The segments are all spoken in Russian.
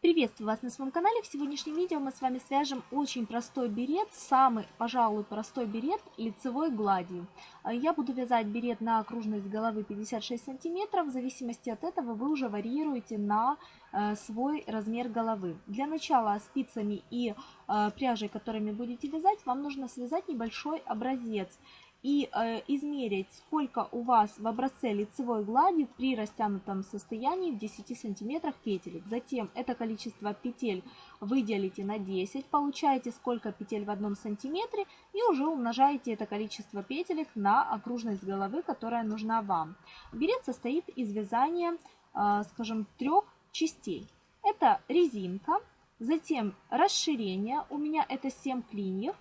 Приветствую вас на своем канале. В сегодняшнем видео мы с вами свяжем очень простой берет, самый, пожалуй, простой берет лицевой гладью. А я буду вязать берет на окружность головы 56 сантиметров. В зависимости от этого вы уже варьируете на э, свой размер головы. Для начала спицами и э, пряжей, которыми будете вязать, вам нужно связать небольшой образец и э, измерить, сколько у вас в образце лицевой глади при растянутом состоянии в 10 сантиметрах петелек. Затем это количество петель вы делите на 10, получаете сколько петель в одном сантиметре и уже умножаете это количество петелек на окружность головы, которая нужна вам. Берет состоит из вязания, э, скажем, трех частей. Это резинка, затем расширение, у меня это 7 клиньев,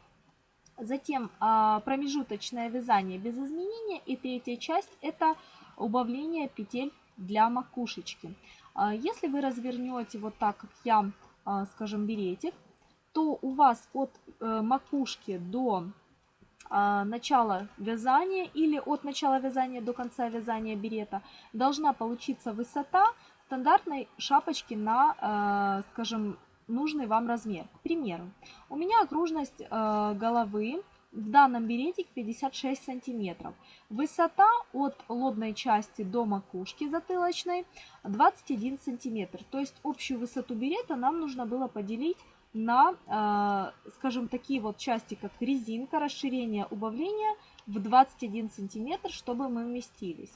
Затем а, промежуточное вязание без изменения. И третья часть это убавление петель для макушечки. А, если вы развернете вот так, как я, а, скажем, беретик, то у вас от э, макушки до начала вязания или от начала вязания до конца вязания берета должна получиться высота стандартной шапочки на, скажем, нужный вам размер. К примеру, у меня окружность э, головы в данном беретике 56 сантиметров. Высота от лобной части до макушки затылочной 21 сантиметр. То есть общую высоту берета нам нужно было поделить на, э, скажем, такие вот части, как резинка, расширение, убавление в 21 сантиметр, чтобы мы вместились.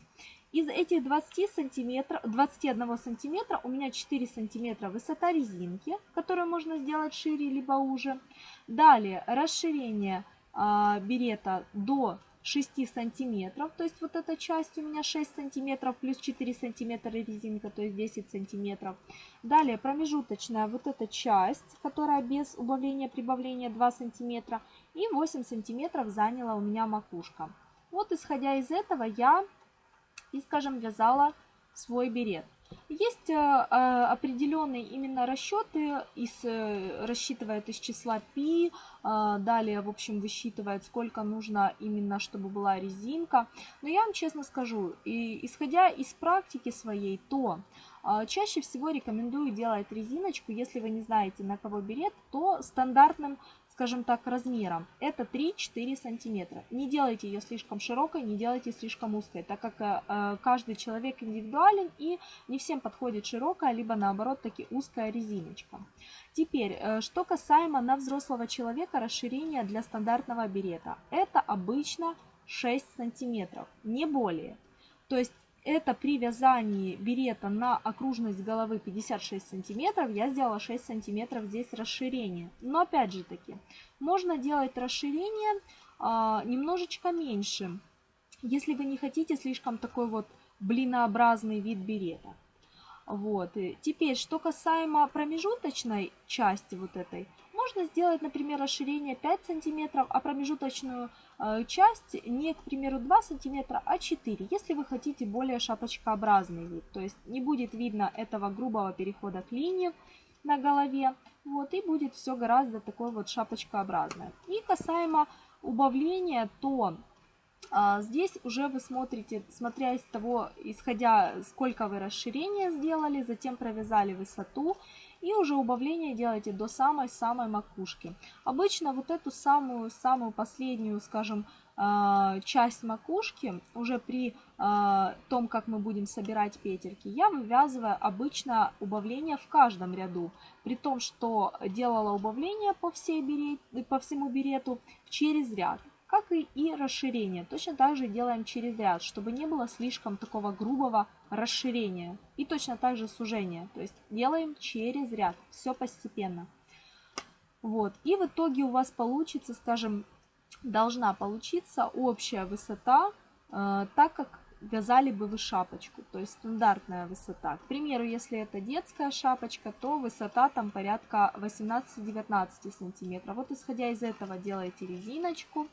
Из этих 20 сантиметров, 21 сантиметра у меня 4 сантиметра высота резинки, которую можно сделать шире либо уже. Далее расширение э, берета до 6 сантиметров, то есть вот эта часть у меня 6 сантиметров плюс 4 сантиметра резинка, то есть 10 сантиметров. Далее промежуточная вот эта часть, которая без убавления прибавления 2 сантиметра и 8 сантиметров заняла у меня макушка. Вот исходя из этого я и, скажем, вязала свой берет. Есть э, э, определенные именно расчеты, из, э, рассчитывает из числа π, далее, в общем, высчитывает, сколько нужно именно, чтобы была резинка. Но я вам честно скажу, и, исходя из практики своей, то чаще всего рекомендую делать резиночку, если вы не знаете, на кого берет, то стандартным скажем так, размером. Это 3-4 сантиметра. Не делайте ее слишком широкой, не делайте слишком узкой, так как э, каждый человек индивидуален и не всем подходит широкая, либо наоборот таки узкая резиночка. Теперь, э, что касаемо на взрослого человека расширения для стандартного берета. Это обычно 6 сантиметров, не более. То есть это при вязании берета на окружность головы 56 сантиметров, я сделала 6 сантиметров здесь расширение. Но опять же таки, можно делать расширение а, немножечко меньше, если вы не хотите слишком такой вот блинообразный вид берета. Вот. И теперь, что касаемо промежуточной части вот этой, можно сделать, например, расширение 5 сантиметров, а промежуточную часть не, к примеру, 2 сантиметра, а 4, если вы хотите более шапочкообразный вид. То есть не будет видно этого грубого перехода к линии на голове. Вот, и будет все гораздо такое вот шапочкообразное. И касаемо убавления, то а, здесь уже вы смотрите, смотря из того, исходя сколько вы расширения сделали, затем провязали высоту и уже убавление делаете до самой-самой макушки. Обычно вот эту самую-самую последнюю, скажем, а, часть макушки, уже при а, том, как мы будем собирать петельки, я вывязываю обычно убавление в каждом ряду, при том, что делала убавление по, всей берет, по всему берету через ряд как и, и расширение. Точно так же делаем через ряд, чтобы не было слишком такого грубого расширения. И точно так же сужения. То есть делаем через ряд, все постепенно. Вот. И в итоге у вас получится, скажем, должна получиться общая высота, э, так как вязали бы вы шапочку, то есть стандартная высота. К примеру, если это детская шапочка, то высота там порядка 18-19 сантиметров. Вот исходя из этого делаете резиночку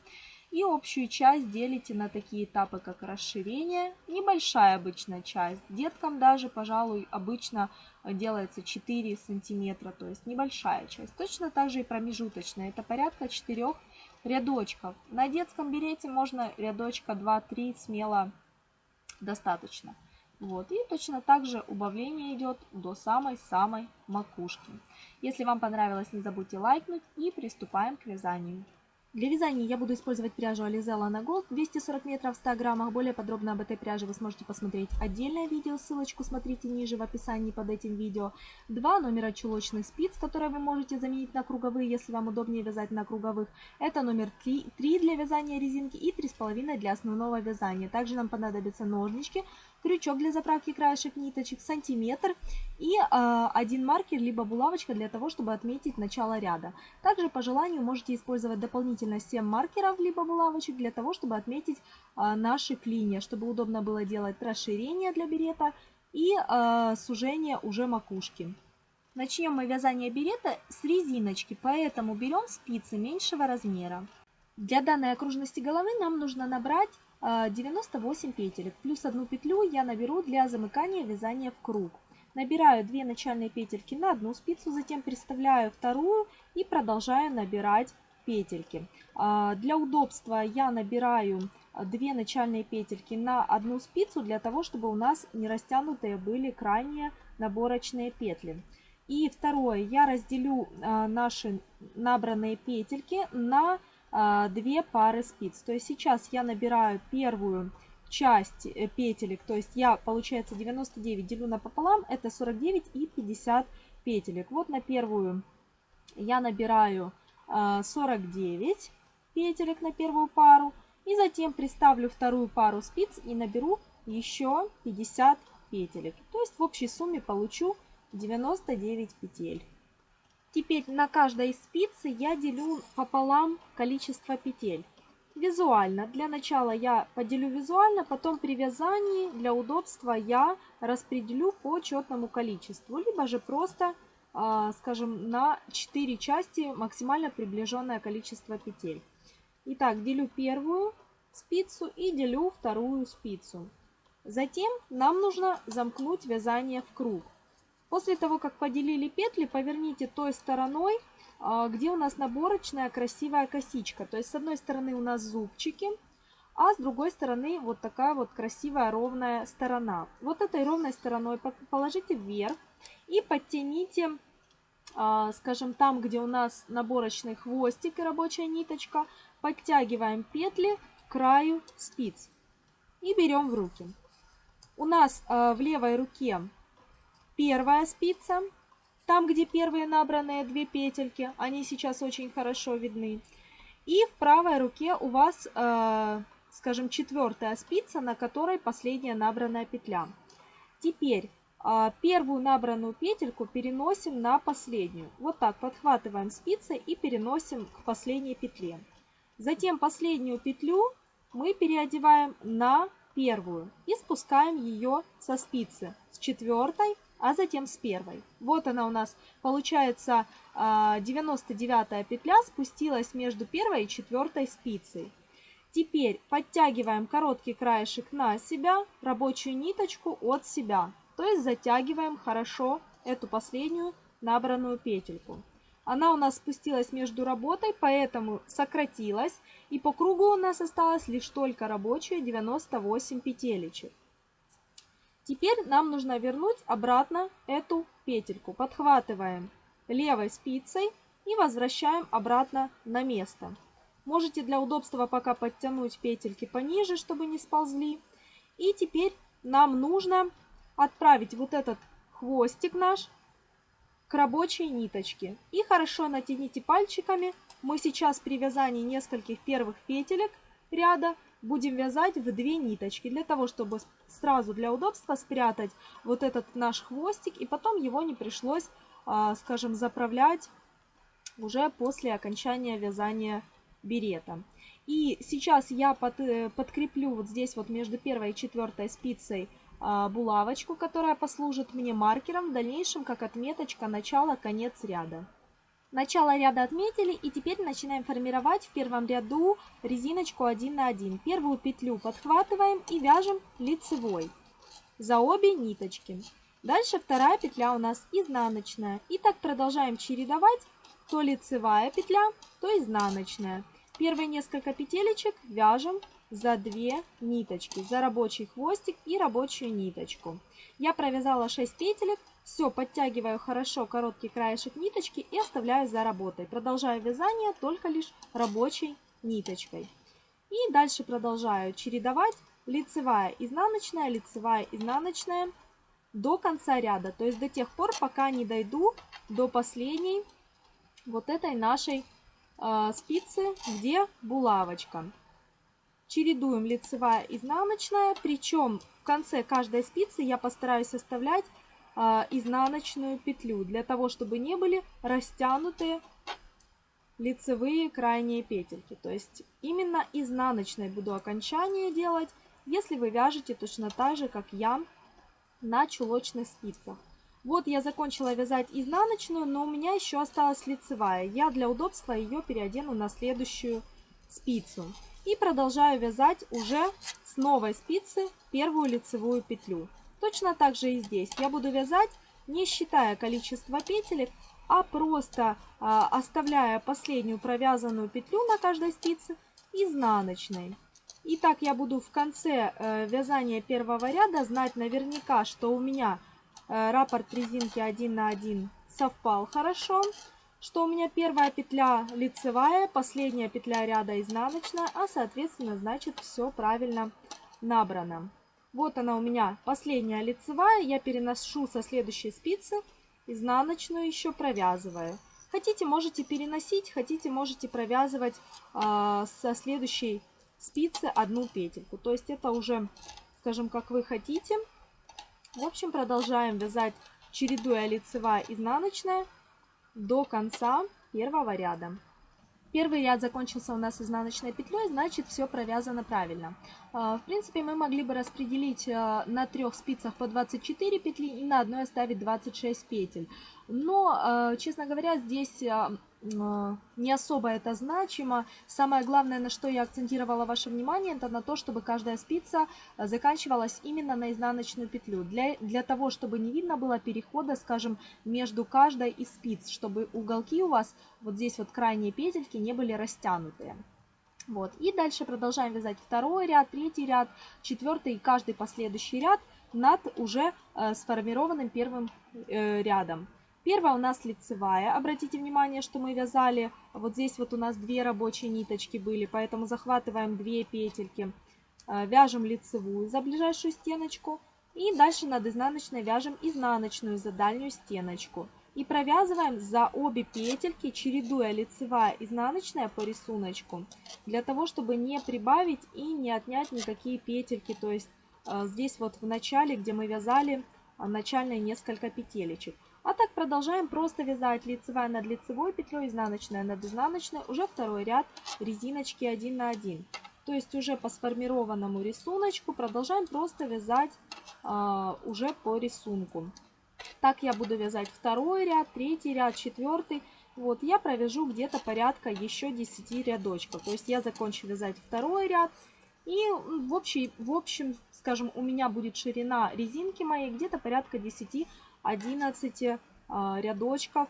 и общую часть делите на такие этапы, как расширение, небольшая обычная часть. Деткам даже, пожалуй, обычно делается 4 сантиметра, то есть небольшая часть. Точно так же и промежуточная, это порядка 4 рядочков. На детском берете можно рядочка 2-3 смело достаточно. Вот, и точно так же убавление идет до самой-самой макушки. Если вам понравилось, не забудьте лайкнуть и приступаем к вязанию. Для вязания я буду использовать пряжу Alize Lana Gold 240 метров в 100 граммах. Более подробно об этой пряже вы сможете посмотреть отдельное видео, ссылочку смотрите ниже в описании под этим видео. Два номера чулочных спиц, которые вы можете заменить на круговые, если вам удобнее вязать на круговых. Это номер 3, 3 для вязания резинки и 3,5 для основного вязания. Также нам понадобятся ножнички, крючок для заправки краешек ниточек, сантиметр и э, один маркер либо булавочка для того, чтобы отметить начало ряда. Также по желанию можете использовать дополнительно 7 маркеров либо булавочек для того, чтобы отметить э, наши клинья, чтобы удобно было делать расширение для берета и э, сужение уже макушки. Начнем мы вязание берета с резиночки, поэтому берем спицы меньшего размера. Для данной окружности головы нам нужно набрать 98 а, петелек. Плюс одну петлю я наберу для замыкания вязания в круг. Набираю 2 начальные петельки на одну спицу, затем приставляю вторую и продолжаю набирать петельки. А, для удобства я набираю 2 начальные петельки на одну спицу, для того, чтобы у нас не растянутые были крайние наборочные петли. И второе, я разделю а, наши набранные петельки на а, две пары спиц. То есть сейчас я набираю первую часть э, петелек, то есть я, получается, 99 делю на пополам, это 49 и 50 петелек. Вот на первую я набираю 49 а, петелек на первую пару, и затем приставлю вторую пару спиц и наберу еще 50 петелек. То есть в общей сумме получу 99 петель. Теперь на каждой спице я делю пополам количество петель. Визуально. Для начала я поделю визуально, потом при вязании для удобства я распределю по четному количеству. Либо же просто, а, скажем, на 4 части максимально приближенное количество петель. Итак, делю первую спицу и делю вторую спицу. Затем нам нужно замкнуть вязание в круг. После того, как поделили петли, поверните той стороной, а, где у нас наборочная красивая косичка. То есть с одной стороны у нас зубчики, а с другой стороны вот такая вот красивая ровная сторона. Вот этой ровной стороной положите вверх и подтяните, а, скажем, там, где у нас наборочный хвостик и рабочая ниточка, подтягиваем петли к краю спиц и берем в руки. У нас а, в левой руке первая спица, там, где первые набранные две петельки, они сейчас очень хорошо видны. И в правой руке у вас, э, скажем, четвертая спица, на которой последняя набранная петля. Теперь э, первую набранную петельку переносим на последнюю. Вот так подхватываем спицы и переносим к последней петле. Затем последнюю петлю мы переодеваем на первую и спускаем ее со спицы с четвертой а затем с первой. Вот она у нас, получается, 99 а, петля спустилась между первой и четвертой спицей. Теперь подтягиваем короткий краешек на себя, рабочую ниточку от себя. То есть затягиваем хорошо эту последнюю набранную петельку. Она у нас спустилась между работой, поэтому сократилась. И по кругу у нас осталось лишь только рабочая 98 петелечек. Теперь нам нужно вернуть обратно эту петельку. Подхватываем левой спицей и возвращаем обратно на место. Можете для удобства пока подтянуть петельки пониже, чтобы не сползли. И теперь нам нужно отправить вот этот хвостик наш к рабочей ниточке. И хорошо натяните пальчиками. Мы сейчас при вязании нескольких первых петелек ряда будем вязать в две ниточки, для того, чтобы сразу для удобства спрятать вот этот наш хвостик, и потом его не пришлось, а, скажем, заправлять уже после окончания вязания берета. И сейчас я под, э, подкреплю вот здесь вот между первой и четвертой спицей а, булавочку, которая послужит мне маркером в дальнейшем как отметочка начала-конец ряда. Начало ряда отметили и теперь начинаем формировать в первом ряду резиночку 1 на 1. Первую петлю подхватываем и вяжем лицевой за обе ниточки. Дальше вторая петля у нас изнаночная. И так продолжаем чередовать то лицевая петля, то изнаночная. Первые несколько петелечек вяжем за две ниточки, за рабочий хвостик и рабочую ниточку. Я провязала 6 петелек, все, подтягиваю хорошо короткий краешек ниточки и оставляю за работой. Продолжаю вязание только лишь рабочей ниточкой. И дальше продолжаю чередовать лицевая, изнаночная, лицевая, изнаночная до конца ряда. То есть до тех пор, пока не дойду до последней вот этой нашей э, спицы, где булавочка. Чередуем лицевая, изнаночная. Причем в конце каждой спицы я постараюсь оставлять изнаночную петлю, для того, чтобы не были растянутые лицевые крайние петельки. То есть именно изнаночной буду окончание делать, если вы вяжете точно так же, как я, на чулочных спицах. Вот я закончила вязать изнаночную, но у меня еще осталась лицевая. Я для удобства ее переодену на следующую спицу. И продолжаю вязать уже с новой спицы первую лицевую петлю. Точно так же и здесь. Я буду вязать не считая количество петелек, а просто а, оставляя последнюю провязанную петлю на каждой спице изнаночной. И так я буду в конце э, вязания первого ряда знать наверняка, что у меня э, раппорт резинки 1 на 1 совпал хорошо, что у меня первая петля лицевая, последняя петля ряда изнаночная, а соответственно значит все правильно набрано. Вот она у меня последняя лицевая, я переношу со следующей спицы, изнаночную еще провязываю. Хотите, можете переносить, хотите, можете провязывать э, со следующей спицы одну петельку. То есть это уже, скажем, как вы хотите. В общем, продолжаем вязать, чередуя лицевая изнаночная до конца первого ряда. Первый ряд закончился у нас изнаночной петлей, значит все провязано правильно. А, в принципе, мы могли бы распределить а, на трех спицах по 24 петли и на одной оставить 26 петель. Но, а, честно говоря, здесь не особо это значимо. Самое главное, на что я акцентировала ваше внимание, это на то, чтобы каждая спица заканчивалась именно на изнаночную петлю. Для, для того, чтобы не видно было перехода, скажем, между каждой из спиц, чтобы уголки у вас, вот здесь вот крайние петельки, не были растянутые. Вот. И дальше продолжаем вязать второй ряд, третий ряд, четвертый и каждый последующий ряд над уже э, сформированным первым э, рядом. Первая у нас лицевая. Обратите внимание, что мы вязали, вот здесь вот у нас две рабочие ниточки были, поэтому захватываем две петельки, э, вяжем лицевую за ближайшую стеночку и дальше над изнаночной вяжем изнаночную за дальнюю стеночку. И провязываем за обе петельки, чередуя лицевая изнаночная по рисунку, для того, чтобы не прибавить и не отнять никакие петельки. То есть э, здесь вот в начале, где мы вязали э, начальные несколько петелечек. А так продолжаем просто вязать лицевая над лицевой петлей, изнаночная над изнаночной, уже второй ряд резиночки 1 на 1. То есть уже по сформированному рисунку продолжаем просто вязать а, уже по рисунку. Так я буду вязать второй ряд, третий ряд, четвертый. Вот я провяжу где-то порядка еще 10 рядочков. То есть я закончу вязать второй ряд. И в, общем, в общем, скажем, у меня будет ширина резинки моей где-то порядка 10 11 а, рядочков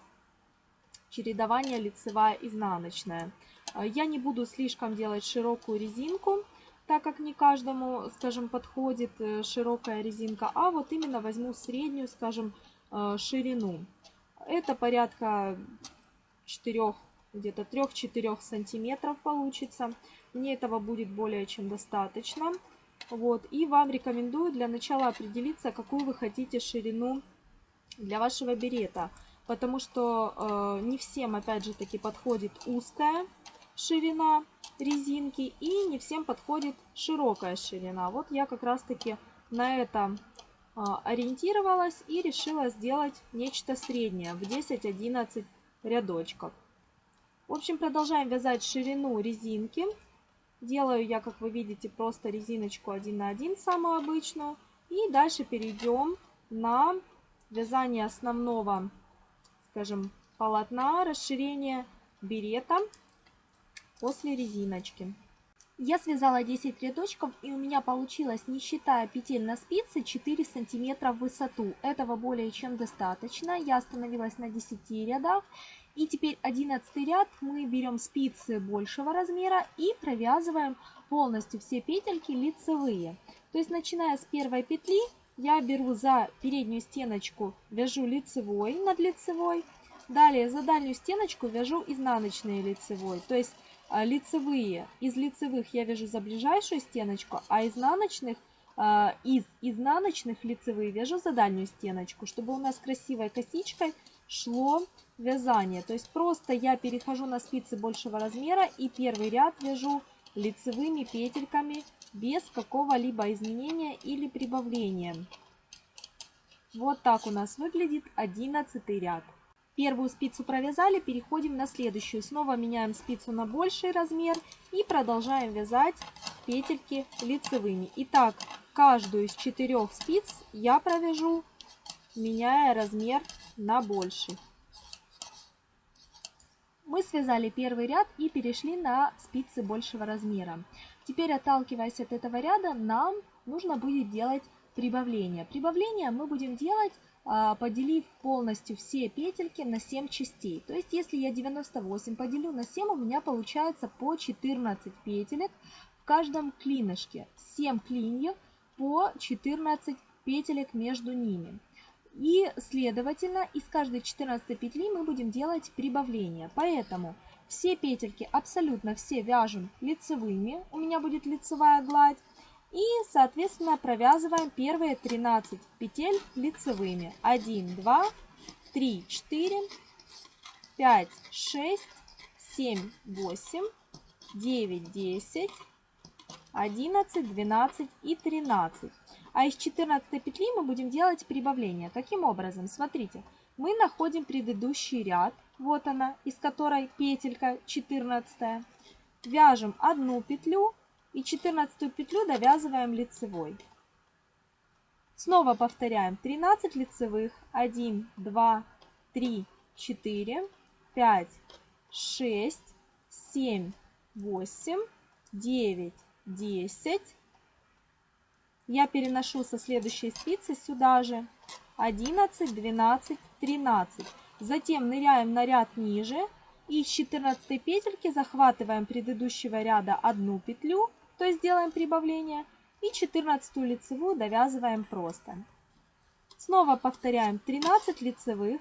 чередования лицевая изнаночная. А, я не буду слишком делать широкую резинку, так как не каждому, скажем, подходит э, широкая резинка, а вот именно возьму среднюю, скажем, э, ширину. Это порядка 4, где-то 3-4 сантиметров получится. Мне этого будет более чем достаточно. Вот. И вам рекомендую для начала определиться, какую вы хотите ширину для вашего берета. Потому что э, не всем, опять же таки, подходит узкая ширина резинки и не всем подходит широкая ширина. Вот я как раз таки на это э, ориентировалась и решила сделать нечто среднее в 10-11 рядочков. В общем, продолжаем вязать ширину резинки. Делаю я, как вы видите, просто резиночку 1 на 1, самую обычную. И дальше перейдем на вязание основного, скажем, полотна, расширение берета после резиночки. Я связала 10 рядочков и у меня получилось, не считая петель на спице, 4 сантиметра в высоту. Этого более чем достаточно. Я остановилась на 10 рядах. И теперь 11 ряд мы берем спицы большего размера и провязываем полностью все петельки лицевые. То есть начиная с первой петли я беру за переднюю стеночку, вяжу лицевой над лицевой. Далее за дальнюю стеночку вяжу изнаночные лицевой. То есть а, лицевые, из лицевых я вяжу за ближайшую стеночку, а изнаночных, а, из изнаночных лицевые вяжу за дальнюю стеночку, чтобы у нас красивой косичкой шло вязание. То есть просто я перехожу на спицы большего размера и первый ряд вяжу лицевыми петельками без какого-либо изменения или прибавления. Вот так у нас выглядит 11 ряд. Первую спицу провязали, переходим на следующую. Снова меняем спицу на больший размер и продолжаем вязать петельки лицевыми. Итак, каждую из четырех спиц я провяжу, меняя размер на больший. Мы связали первый ряд и перешли на спицы большего размера. Теперь, отталкиваясь от этого ряда, нам нужно будет делать прибавление. Прибавление мы будем делать а, поделив полностью все петельки на 7 частей. То есть, если я 98 поделю на 7, у меня получается по 14 петелек в каждом клинышке. 7 клиньев по 14 петелек между ними. И, следовательно, из каждой 14 петли мы будем делать прибавление. Поэтому все петельки, абсолютно все вяжем лицевыми. У меня будет лицевая гладь. И, соответственно, провязываем первые 13 петель лицевыми. 1, 2, 3, 4, 5, 6, 7, 8, 9, 10, 11, 12 и 13. А из 14 петли мы будем делать прибавление. Каким образом? Смотрите, мы находим предыдущий ряд, вот она, из которой петелька 14. Вяжем одну петлю, и 14 петлю довязываем лицевой. Снова повторяем 13 лицевых. 1, 2, 3, 4, 5, 6, 7, 8, 9, 10. Я переношу со следующей спицы сюда же 11, 12, 13. Затем ныряем на ряд ниже и с 14 петельки захватываем предыдущего ряда одну петлю то есть делаем прибавление, и 14 лицевую довязываем просто. Снова повторяем 13 лицевых,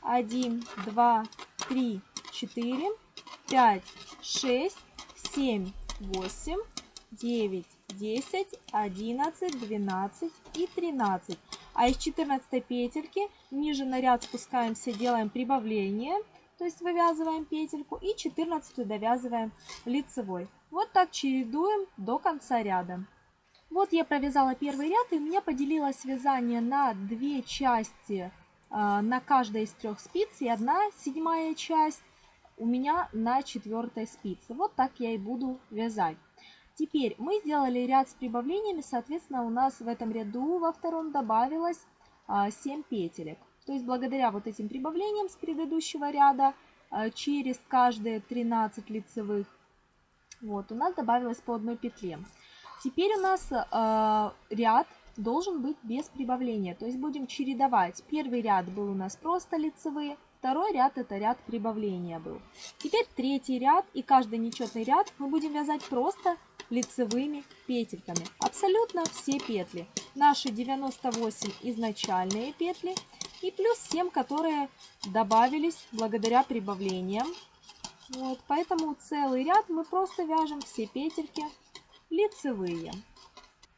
1, 2, 3, 4, 5, 6, 7, 8, 9, 10, 11, 12 и 13. А из 14 петельки ниже на ряд спускаемся, делаем прибавление, то есть вывязываем петельку и 14 довязываем лицевой. Вот так чередуем до конца ряда. Вот я провязала первый ряд, и у меня поделилось вязание на две части э, на каждой из трех спиц, и одна седьмая часть у меня на четвертой спице. Вот так я и буду вязать. Теперь мы сделали ряд с прибавлениями, соответственно, у нас в этом ряду во втором добавилось 7 петелек. То есть благодаря вот этим прибавлениям с предыдущего ряда через каждые 13 лицевых вот, у нас добавилось по одной петле. Теперь у нас э, ряд должен быть без прибавления. То есть будем чередовать. Первый ряд был у нас просто лицевые, второй ряд это ряд прибавления был. Теперь третий ряд и каждый нечетный ряд мы будем вязать просто лицевыми петельками. Абсолютно все петли. Наши 98 изначальные петли и плюс 7, которые добавились благодаря прибавлениям. Вот, поэтому целый ряд мы просто вяжем все петельки лицевые.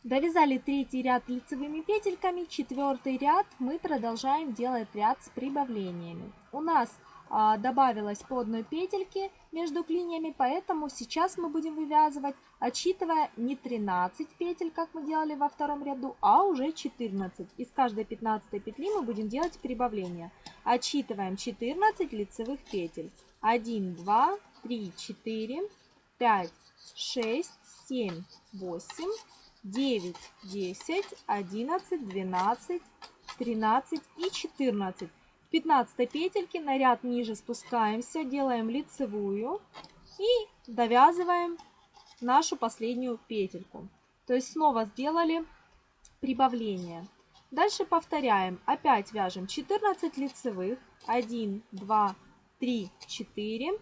Довязали третий ряд лицевыми петельками, четвертый ряд мы продолжаем делать ряд с прибавлениями. У нас добавилось по одной петельке между клиньями, поэтому сейчас мы будем вывязывать, отсчитывая не 13 петель, как мы делали во втором ряду, а уже 14. Из каждой 15 петли мы будем делать прибавление. Отсчитываем 14 лицевых петель. 1, 2, 3, 4, 5, 6, 7, 8, 9, 10, 11, 12, 13 и 14. В 15 петельке на ряд ниже спускаемся, делаем лицевую и довязываем нашу последнюю петельку. То есть снова сделали прибавление. Дальше повторяем. Опять вяжем 14 лицевых. 1, 2, 3, 4,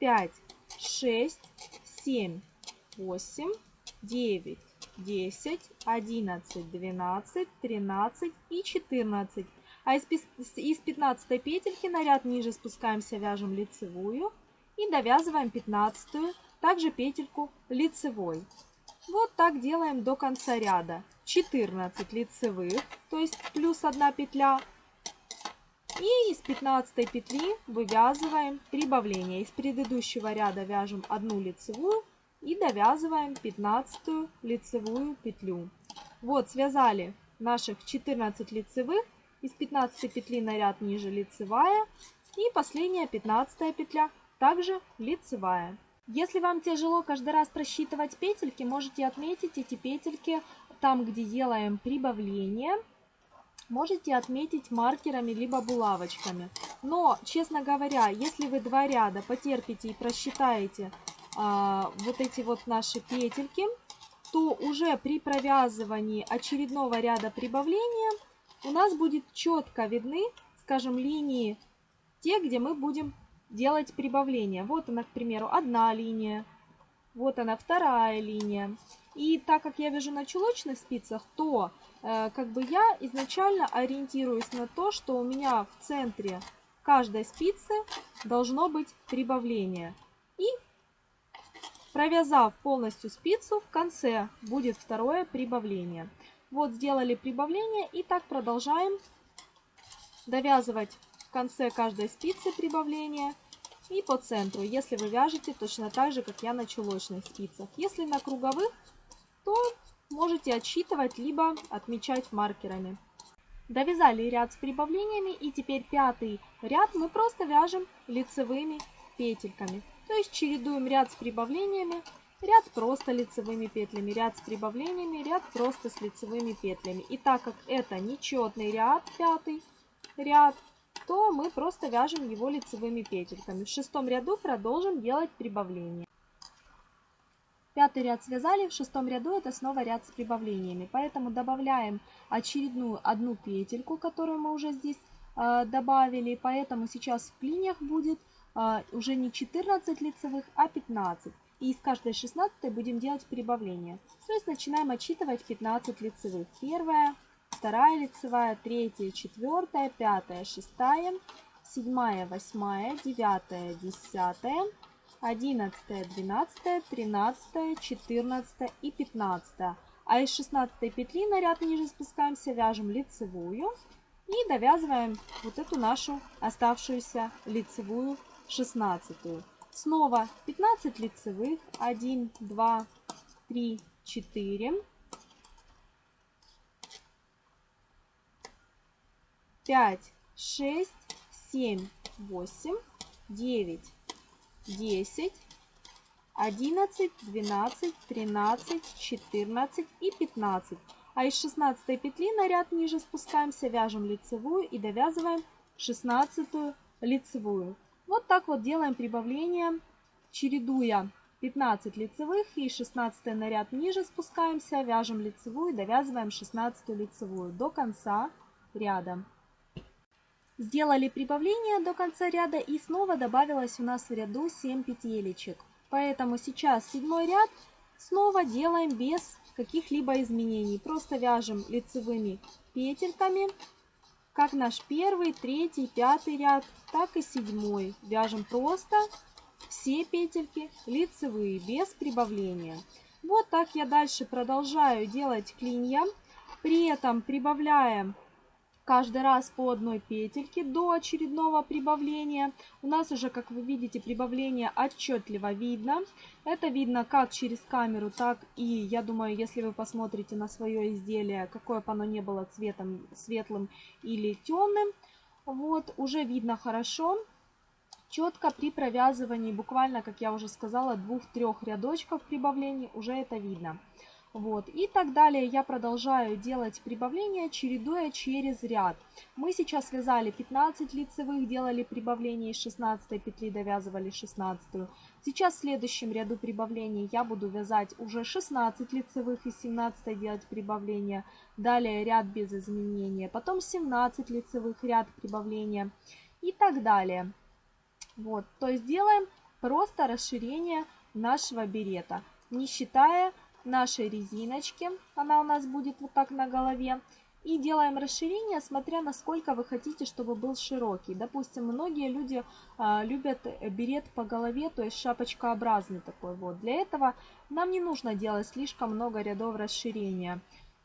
5, 6, 7, 8, 9, 10, 11, 12, 13 и 14. А из, из 15 петельки на ряд ниже спускаемся, вяжем лицевую и довязываем 15 также петельку лицевой. Вот так делаем до конца ряда. 14 лицевых, то есть плюс 1 петля. И из 15 петли вывязываем прибавление. Из предыдущего ряда вяжем одну лицевую и довязываем 15 лицевую петлю. Вот связали наших 14 лицевых. Из 15 петли на ряд ниже лицевая. И последняя 15 петля также лицевая. Если вам тяжело каждый раз просчитывать петельки, можете отметить эти петельки там, где делаем прибавление. Можете отметить маркерами либо булавочками. Но, честно говоря, если вы два ряда потерпите и просчитаете а, вот эти вот наши петельки, то уже при провязывании очередного ряда прибавления у нас будет четко видны, скажем, линии те, где мы будем делать прибавление. Вот она, к примеру, одна линия, вот она вторая линия. И так как я вяжу на чулочных спицах, то э, как бы я изначально ориентируюсь на то, что у меня в центре каждой спицы должно быть прибавление. И провязав полностью спицу, в конце будет второе прибавление. Вот сделали прибавление и так продолжаем довязывать в конце каждой спицы прибавление и по центру, если вы вяжете точно так же, как я на чулочных спицах. Если на круговых, то можете отсчитывать, либо отмечать маркерами. Довязали ряд с прибавлениями и теперь пятый ряд мы просто вяжем лицевыми петельками. То есть чередуем ряд с прибавлениями, ряд просто лицевыми петлями, ряд с прибавлениями, ряд просто с лицевыми петлями. И так как это нечетный ряд, пятый ряд, то мы просто вяжем его лицевыми петельками. В шестом ряду продолжим делать прибавление. Пятый ряд связали, в шестом ряду это снова ряд с прибавлениями. Поэтому добавляем очередную одну петельку, которую мы уже здесь э, добавили. Поэтому сейчас в клиньях будет э, уже не 14 лицевых, а 15. И из каждой 16 будем делать прибавление. То есть начинаем отсчитывать 15 лицевых. Первая, вторая лицевая, третья, четвертая, пятая, шестая, седьмая, восьмая, девятая, десятая, одиннадцатая, двенадцатая, тринадцатая, четырнадцатая и пятнадцатая. А из шестнадцатой петли на ряд ниже спускаемся, вяжем лицевую и довязываем вот эту нашу оставшуюся лицевую шестнадцатую. Снова 15 лицевых, 1, 2, 3, 4, 5, 6, 7, 8, 9, 10, 11, 12, 13, 14 и 15. А из 16 петли на ряд ниже спускаемся, вяжем лицевую и довязываем 16 лицевую. Вот так вот делаем прибавление, чередуя 15 лицевых и 16 на ряд ниже спускаемся, вяжем лицевую довязываем 16 лицевую до конца ряда. Сделали прибавление до конца ряда и снова добавилось у нас в ряду 7 петелечек. Поэтому сейчас седьмой ряд снова делаем без каких-либо изменений. Просто вяжем лицевыми петельками, как наш первый, третий, пятый ряд, так и седьмой. Вяжем просто все петельки лицевые, без прибавления. Вот так я дальше продолжаю делать клинья. При этом прибавляем каждый раз по одной петельке до очередного прибавления. У нас уже, как вы видите, прибавление отчетливо видно. Это видно как через камеру, так и, я думаю, если вы посмотрите на свое изделие, какое бы оно не было цветом, светлым или темным, вот, уже видно хорошо. Четко при провязывании, буквально, как я уже сказала, двух-трех рядочков прибавлений, уже это видно. Вот. И так далее я продолжаю делать прибавление, чередуя через ряд. Мы сейчас связали 15 лицевых, делали прибавление из 16 петли, довязывали 16. Сейчас в следующем ряду прибавлений я буду вязать уже 16 лицевых из 17 делать прибавление. Далее ряд без изменения. Потом 17 лицевых, ряд прибавления и так далее. Вот, то есть делаем просто расширение нашего берета, не считая нашей резиночки. Она у нас будет вот так на голове. И делаем расширение, смотря насколько вы хотите, чтобы был широкий. Допустим, многие люди а, любят берет по голове, то есть шапочкообразный такой вот. Для этого нам не нужно делать слишком много рядов расширения.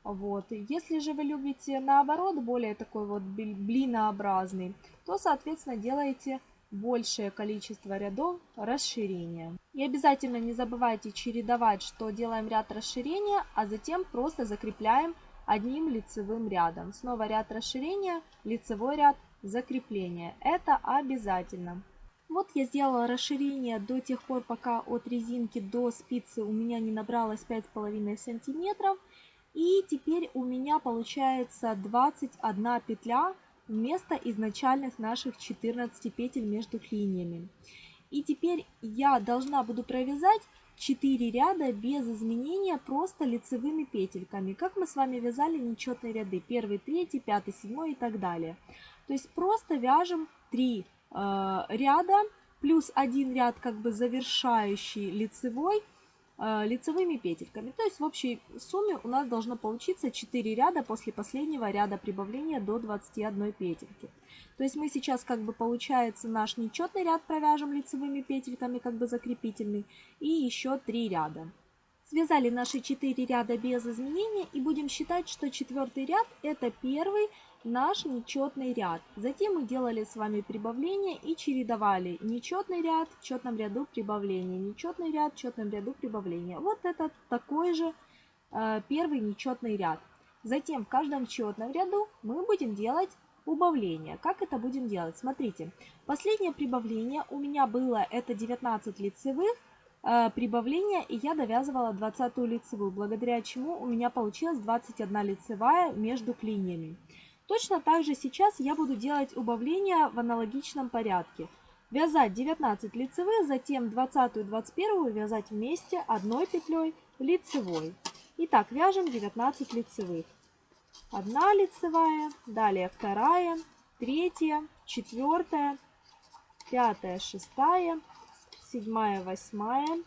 Вот. Если же вы любите наоборот более такой вот блинообразный, то соответственно делаете большее количество рядов расширения. И обязательно не забывайте чередовать, что делаем ряд расширения, а затем просто закрепляем одним лицевым рядом. Снова ряд расширения, лицевой ряд, закрепление. Это обязательно. Вот я сделала расширение до тех пор, пока от резинки до спицы у меня не набралось 5,5 сантиметров. И теперь у меня получается 21 петля вместо изначальных наших 14 петель между линиями. И теперь я должна буду провязать 4 ряда без изменения просто лицевыми петельками, как мы с вами вязали нечетные ряды, 1, 3, 5, 7 и так далее. То есть просто вяжем 3 э, ряда плюс один ряд как бы завершающий лицевой лицевыми петельками. То есть в общей сумме у нас должно получиться 4 ряда после последнего ряда прибавления до 21 петельки. То есть мы сейчас как бы получается наш нечетный ряд провяжем лицевыми петельками, как бы закрепительный, и еще 3 ряда. Связали наши 4 ряда без изменения и будем считать, что четвертый ряд это первый наш нечетный ряд. Затем мы делали с вами прибавление и чередовали нечетный ряд в четном ряду прибавления, нечетный ряд в четном ряду прибавления. Вот это такой же э, первый нечетный ряд. Затем в каждом четном ряду мы будем делать убавление. Как это будем делать? Смотрите, последнее прибавление у меня было это 19 лицевых, э, прибавления, и я довязывала 20 лицевую, благодаря чему у меня получилось 21 лицевая между линиями. Точно так же сейчас я буду делать убавления в аналогичном порядке. Вязать 19 лицевых, затем 20 и 21 вязать вместе одной петлей лицевой. Итак, вяжем 19 лицевых. Одна лицевая, далее вторая, третья, четвертая, пятая, шестая, седьмая, восьмая,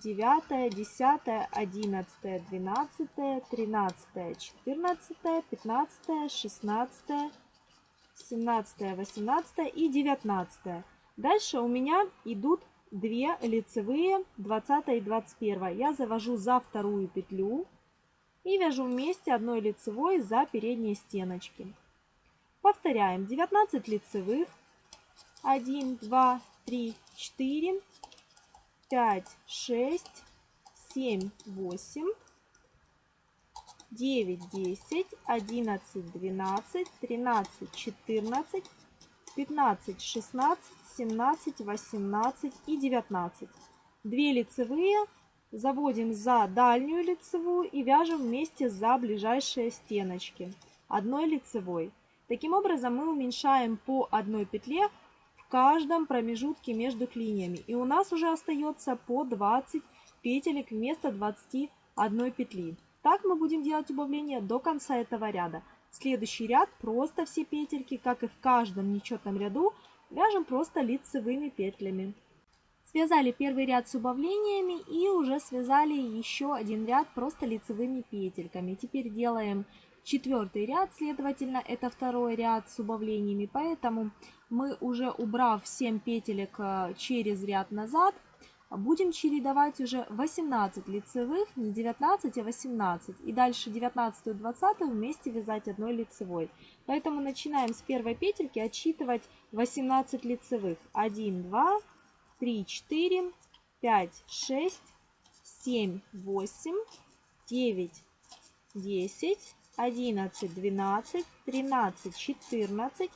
9, 10, 11, 12, 13, 14, 15, 16, 17, 18 и 19. Дальше у меня идут две лицевые 20 и 21. Я завожу за вторую петлю и вяжу вместе одной лицевой за передние стеночки. Повторяем 19 лицевых. 1, 2, 3, 4, 5, 6, 7, 8, 9, 10, 11, 12, 13, 14, 15, 16, 17, 18 и 19. Две лицевые заводим за дальнюю лицевую и вяжем вместе за ближайшие стеночки одной лицевой. Таким образом мы уменьшаем по одной петле каждом промежутке между линиями. И у нас уже остается по 20 петелек вместо 21 петли. Так мы будем делать убавление до конца этого ряда. Следующий ряд просто все петельки, как и в каждом нечетном ряду, вяжем просто лицевыми петлями. Связали первый ряд с убавлениями и уже связали еще один ряд просто лицевыми петельками. Теперь делаем четвертый ряд, следовательно, это второй ряд с убавлениями, поэтому мы уже убрав 7 петелек э, через ряд назад, будем чередовать уже 18 лицевых, не 19, а 18. И дальше 19 и 20 вместе вязать одной лицевой. Поэтому начинаем с первой петельки отсчитывать 18 лицевых. 1, 2, 3, 4, 5, 6, 7, 8, 9, 10, 11, 12, 13, 14,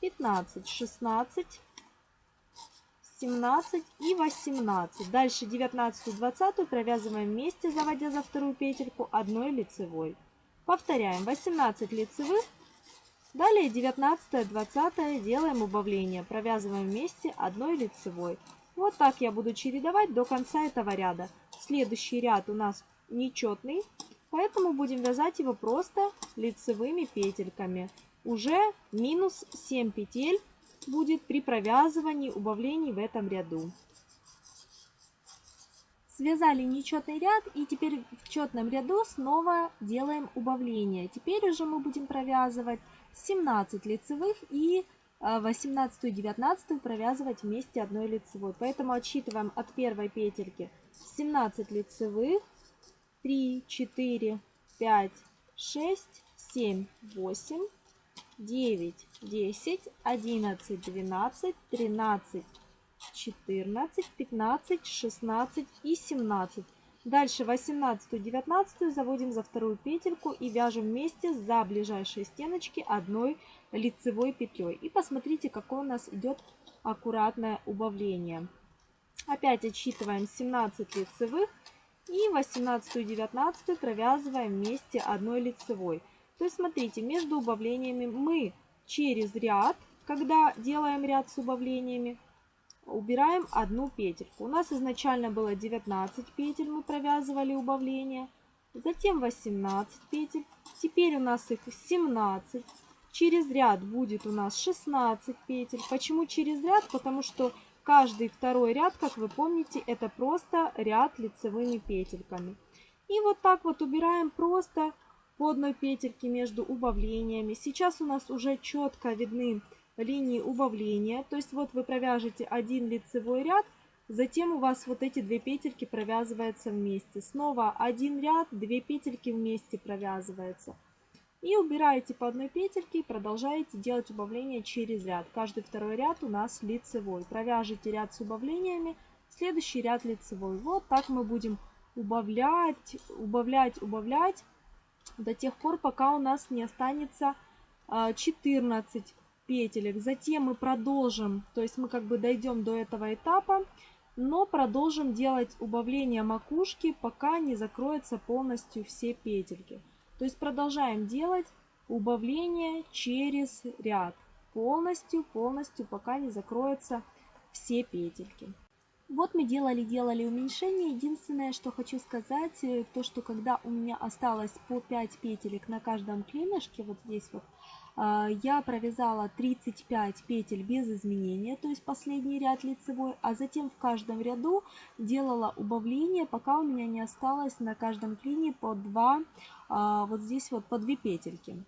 15, 16, 17 и 18. Дальше 19 20 провязываем вместе, заводя за вторую петельку одной лицевой. Повторяем 18 лицевых. Далее 19 20 делаем убавление, провязываем вместе одной лицевой. Вот так я буду чередовать до конца этого ряда. Следующий ряд у нас нечетный, поэтому будем вязать его просто лицевыми петельками. Уже минус 7 петель будет при провязывании убавлений в этом ряду. Связали нечетный ряд и теперь в четном ряду снова делаем убавление. Теперь уже мы будем провязывать 17 лицевых и 18 и 19 провязывать вместе одной лицевой. Поэтому отсчитываем от первой петельки 17 лицевых, 3, 4, 5, 6, 7, 8, 9, 10, 11, 12, 13, 14, 15, 16 и 17. Дальше 18 19 заводим за вторую петельку и вяжем вместе за ближайшие стеночки одной лицевой петлей. И посмотрите, какое у нас идет аккуратное убавление. Опять отсчитываем 17 лицевых и 18 и 19 провязываем вместе одной лицевой. То есть смотрите, между убавлениями мы через ряд, когда делаем ряд с убавлениями, убираем одну петельку. У нас изначально было 19 петель, мы провязывали убавление, затем 18 петель, теперь у нас их 17. Через ряд будет у нас 16 петель. Почему через ряд? Потому что каждый второй ряд, как вы помните, это просто ряд лицевыми петельками. И вот так вот убираем просто по одной петельке между убавлениями. Сейчас у нас уже четко видны линии убавления. То есть вот вы провяжете один лицевой ряд, затем у вас вот эти две петельки провязываются вместе. Снова один ряд, две петельки вместе провязываются. И убираете по одной петельке и продолжаете делать убавление через ряд. Каждый второй ряд у нас лицевой. Провяжите ряд с убавлениями, следующий ряд лицевой. Вот так мы будем убавлять, убавлять, убавлять до тех пор, пока у нас не останется 14 а, петелек. Затем мы продолжим, то есть мы как бы дойдем до этого этапа, но продолжим делать убавление макушки, пока не закроются полностью все петельки. То есть продолжаем делать убавление через ряд. Полностью, полностью, пока не закроются все петельки. Вот мы делали-делали уменьшение. Единственное, что хочу сказать, э, то, что когда у меня осталось по 5 петелек на каждом клинышке, вот здесь вот, а, я провязала 35 петель без изменения, то есть последний ряд лицевой, а затем в каждом ряду делала убавление, пока у меня не осталось на каждом клине по 2, а, вот здесь вот по 2 петельки.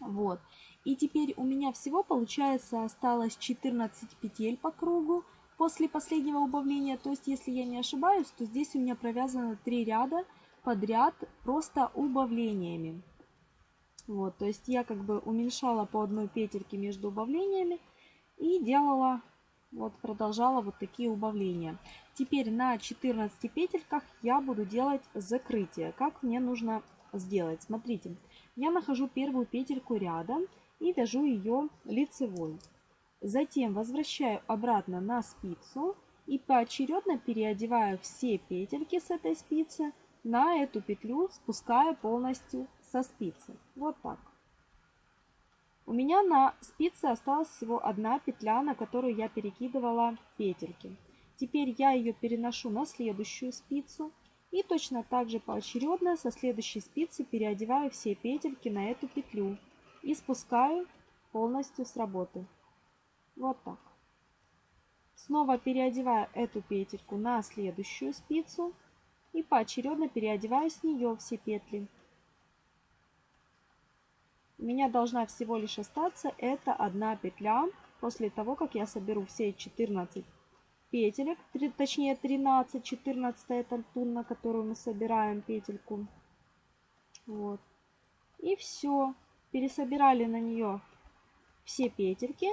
Вот. И теперь у меня всего получается осталось 14 петель по кругу после последнего убавления. То есть, если я не ошибаюсь, то здесь у меня провязано 3 ряда подряд просто убавлениями. Вот, то есть я как бы уменьшала по одной петельке между убавлениями и делала, вот продолжала вот такие убавления. Теперь на 14 петельках я буду делать закрытие. Как мне нужно сделать? Смотрите, я нахожу первую петельку ряда и вяжу ее лицевой. Затем возвращаю обратно на спицу и поочередно переодеваю все петельки с этой спицы на эту петлю, спуская полностью со спицы. Вот так. У меня на спице осталась всего одна петля, на которую я перекидывала петельки. Теперь я ее переношу на следующую спицу и точно так же поочередно со следующей спицы переодеваю все петельки на эту петлю и спускаю полностью с работы. Вот так. Снова переодеваю эту петельку на следующую спицу и поочередно переодеваю с нее все петли. У меня должна всего лишь остаться это одна петля после того, как я соберу все 14 петелек, точнее 13, 14 это тун, на которую мы собираем петельку. Вот. И все. Пересобирали на нее все петельки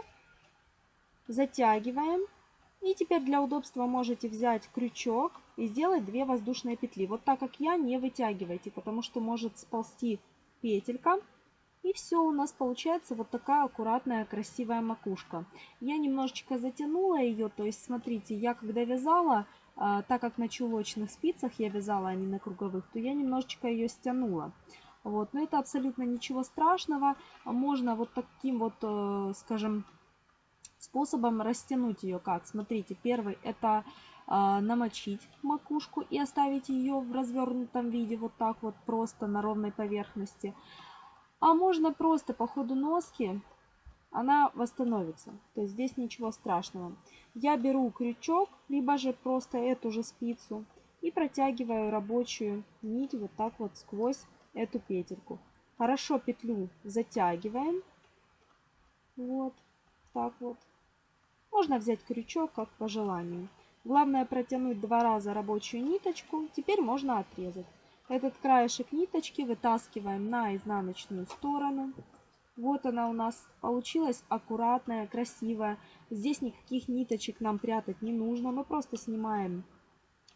затягиваем. И теперь для удобства можете взять крючок и сделать 2 воздушные петли. Вот так как я, не вытягивайте, потому что может сползти петелька И все, у нас получается вот такая аккуратная, красивая макушка. Я немножечко затянула ее, то есть, смотрите, я когда вязала, а, так как на чулочных спицах я вязала, а не на круговых, то я немножечко ее стянула. Вот, но это абсолютно ничего страшного. Можно вот таким вот, э, скажем, способом растянуть ее как. Смотрите, первый это а, намочить макушку и оставить ее в развернутом виде вот так вот просто на ровной поверхности. А можно просто по ходу носки она восстановится. То есть здесь ничего страшного. Я беру крючок, либо же просто эту же спицу и протягиваю рабочую нить вот так вот сквозь эту петельку. Хорошо петлю затягиваем. Вот так вот. Можно взять крючок, как по желанию. Главное протянуть два раза рабочую ниточку. Теперь можно отрезать. Этот краешек ниточки вытаскиваем на изнаночную сторону. Вот она у нас получилась аккуратная, красивая. Здесь никаких ниточек нам прятать не нужно. Мы просто снимаем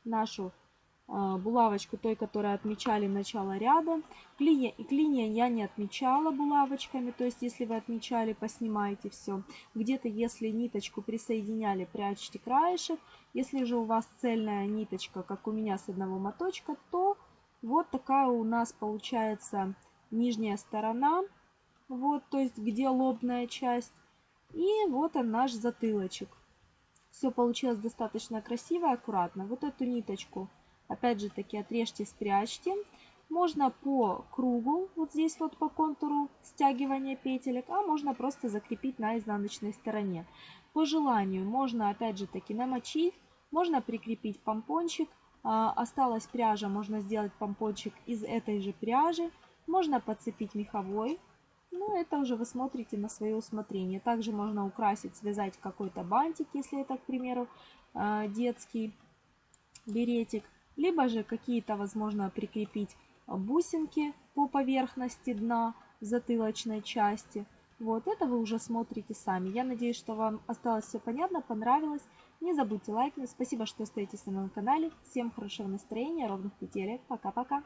нашу булавочку той, которую отмечали начало ряда. Клинья, и клинья я не отмечала булавочками, то есть если вы отмечали, поснимайте все. Где-то если ниточку присоединяли, прячьте краешек. Если же у вас цельная ниточка, как у меня с одного моточка, то вот такая у нас получается нижняя сторона. Вот, то есть где лобная часть. И вот он наш затылочек. Все получилось достаточно красиво и аккуратно. Вот эту ниточку Опять же таки отрежьте, спрячьте. Можно по кругу, вот здесь вот по контуру стягивания петелек, а можно просто закрепить на изнаночной стороне. По желанию можно опять же таки намочить, можно прикрепить помпончик. А, осталась пряжа, можно сделать помпончик из этой же пряжи. Можно подцепить меховой, ну, это уже вы смотрите на свое усмотрение. Также можно украсить, связать какой-то бантик, если это, к примеру, а, детский беретик либо же какие-то, возможно, прикрепить бусинки по поверхности дна затылочной части. Вот это вы уже смотрите сами. Я надеюсь, что вам осталось все понятно, понравилось. Не забудьте лайкнуть. Спасибо, что остаетесь на моем канале. Всем хорошего настроения, ровных петелек. Пока-пока.